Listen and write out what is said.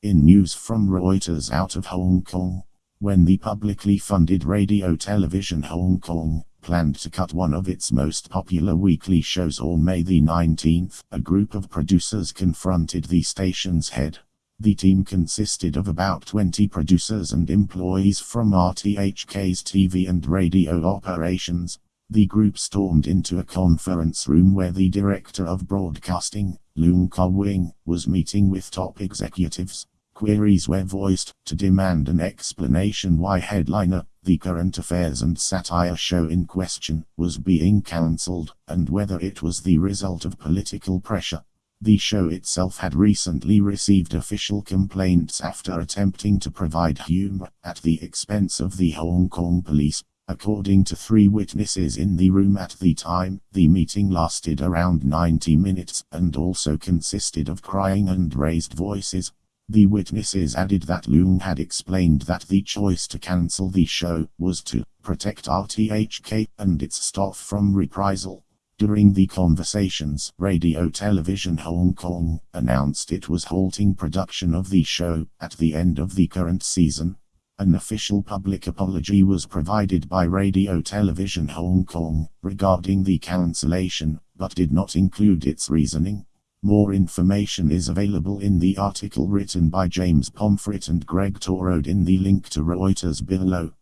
In news from Reuters out of Hong Kong, when the publicly funded radio television Hong Kong planned to cut one of its most popular weekly shows on May the 19th, a group of producers confronted the station's head. The team consisted of about 20 producers and employees from RTHK's TV and radio operations. The group stormed into a conference room where the director of broadcasting, Leung Ka-wing, was meeting with top executives. Queries were voiced to demand an explanation why headliner, the current affairs and satire show in question, was being cancelled, and whether it was the result of political pressure. The show itself had recently received official complaints after attempting to provide humor at the expense of the Hong Kong police. According to three witnesses in the room at the time, the meeting lasted around 90 minutes and also consisted of crying and raised voices. The witnesses added that Leung had explained that the choice to cancel the show was to protect RTHK and its staff from reprisal. During the conversations, Radio Television Hong Kong announced it was halting production of the show at the end of the current season. An official public apology was provided by Radio Television Hong Kong regarding the cancellation, but did not include its reasoning. More information is available in the article written by James Pomfret and Greg Torode in the link to Reuters below.